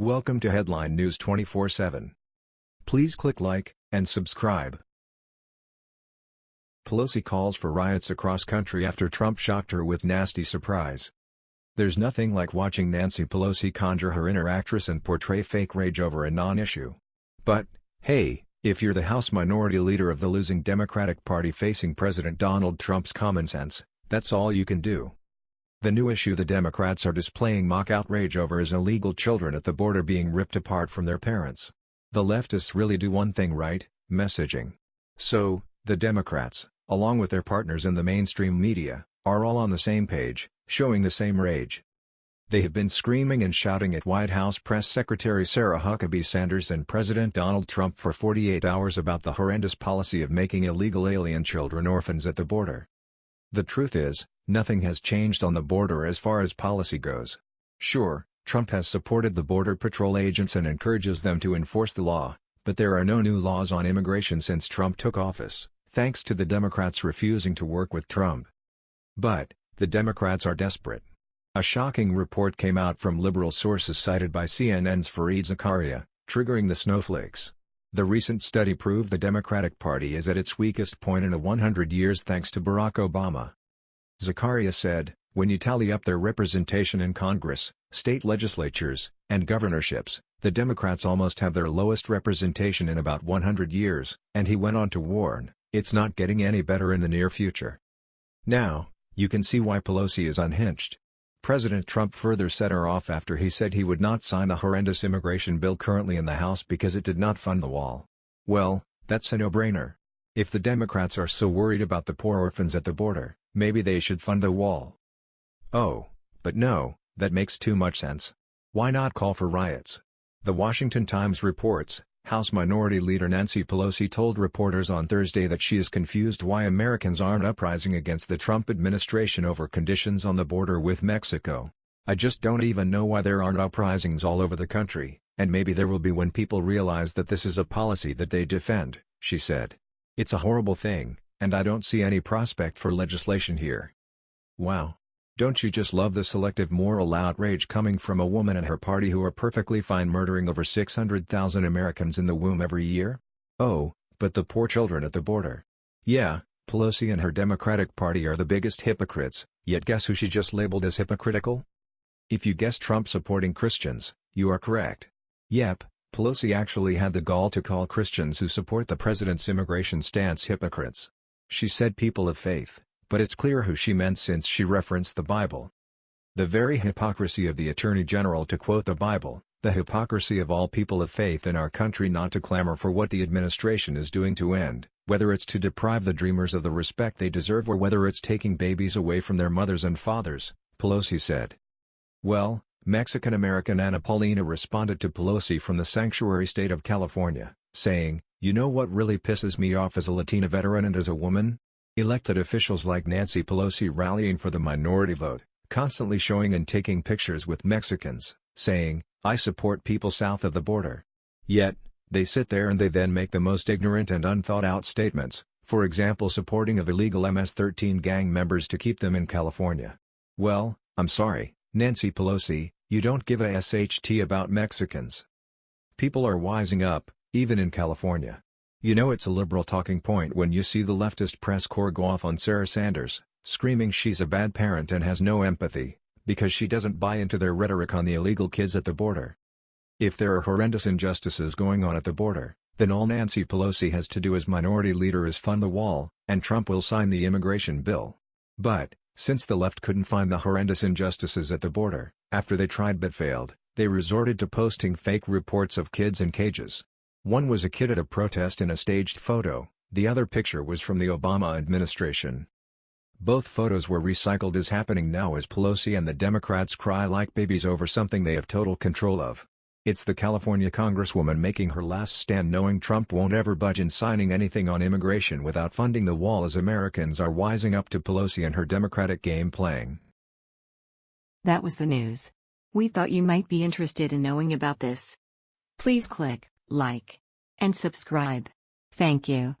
Welcome to Headline News 24/7. Please click like and subscribe. Pelosi calls for riots across country after Trump shocked her with nasty surprise. There's nothing like watching Nancy Pelosi conjure her inner actress and portray fake rage over a non-issue. But, hey, if you're the House Minority Leader of the losing Democratic Party facing President Donald Trump's common sense, that's all you can do. The new issue the Democrats are displaying mock outrage over is illegal children at the border being ripped apart from their parents. The leftists really do one thing right, messaging. So, the Democrats, along with their partners in the mainstream media, are all on the same page, showing the same rage. They have been screaming and shouting at White House Press Secretary Sarah Huckabee Sanders and President Donald Trump for 48 hours about the horrendous policy of making illegal alien children orphans at the border. The truth is, nothing has changed on the border as far as policy goes. Sure, Trump has supported the Border Patrol agents and encourages them to enforce the law, but there are no new laws on immigration since Trump took office, thanks to the Democrats refusing to work with Trump. But, the Democrats are desperate. A shocking report came out from liberal sources cited by CNN's Fareed Zakaria, triggering the snowflakes. The recent study proved the Democratic Party is at its weakest point in a 100 years thanks to Barack Obama. Zakaria said, when you tally up their representation in Congress, state legislatures, and governorships, the Democrats almost have their lowest representation in about 100 years, and he went on to warn, it's not getting any better in the near future. Now, you can see why Pelosi is unhinged. President Trump further set her off after he said he would not sign the horrendous immigration bill currently in the House because it did not fund the wall. Well, that's a no-brainer. If the Democrats are so worried about the poor orphans at the border, maybe they should fund the wall. Oh, but no, that makes too much sense. Why not call for riots? The Washington Times reports, House Minority Leader Nancy Pelosi told reporters on Thursday that she is confused why Americans aren't uprising against the Trump administration over conditions on the border with Mexico. I just don't even know why there aren't uprisings all over the country, and maybe there will be when people realize that this is a policy that they defend, she said. It's a horrible thing, and I don't see any prospect for legislation here. Wow. Don't you just love the selective moral outrage coming from a woman and her party who are perfectly fine murdering over 600,000 Americans in the womb every year? Oh, but the poor children at the border. Yeah, Pelosi and her Democratic Party are the biggest hypocrites, yet guess who she just labeled as hypocritical? If you guessed Trump supporting Christians, you are correct. Yep, Pelosi actually had the gall to call Christians who support the president's immigration stance hypocrites. She said people of faith, but it's clear who she meant since she referenced the Bible. The very hypocrisy of the Attorney General to quote the Bible, the hypocrisy of all people of faith in our country not to clamor for what the administration is doing to end, whether it's to deprive the dreamers of the respect they deserve or whether it's taking babies away from their mothers and fathers, Pelosi said. Well, Mexican-American Ana Paulina responded to Pelosi from the sanctuary state of California, saying, You know what really pisses me off as a Latina veteran and as a woman? Elected officials like Nancy Pelosi rallying for the minority vote, constantly showing and taking pictures with Mexicans, saying, I support people south of the border. Yet, they sit there and they then make the most ignorant and unthought-out statements, for example supporting of illegal MS-13 gang members to keep them in California. Well, I'm sorry, Nancy Pelosi, you don't give a SHT about Mexicans. People are wising up, even in California. You know it's a liberal talking point when you see the leftist press corps go off on Sarah Sanders, screaming she's a bad parent and has no empathy, because she doesn't buy into their rhetoric on the illegal kids at the border. If there are horrendous injustices going on at the border, then all Nancy Pelosi has to do as minority leader is fund the wall, and Trump will sign the immigration bill. But, since the left couldn't find the horrendous injustices at the border, after they tried but failed, they resorted to posting fake reports of kids in cages. One was a kid at a protest in a staged photo, the other picture was from the Obama administration. Both photos were recycled as happening now as Pelosi and the Democrats cry like babies over something they have total control of. It's the California congresswoman making her last stand knowing Trump won't ever budge in signing anything on immigration without funding the wall as Americans are wising up to Pelosi and her Democratic game playing. That was the news. We thought you might be interested in knowing about this. Please click like, and subscribe. Thank you.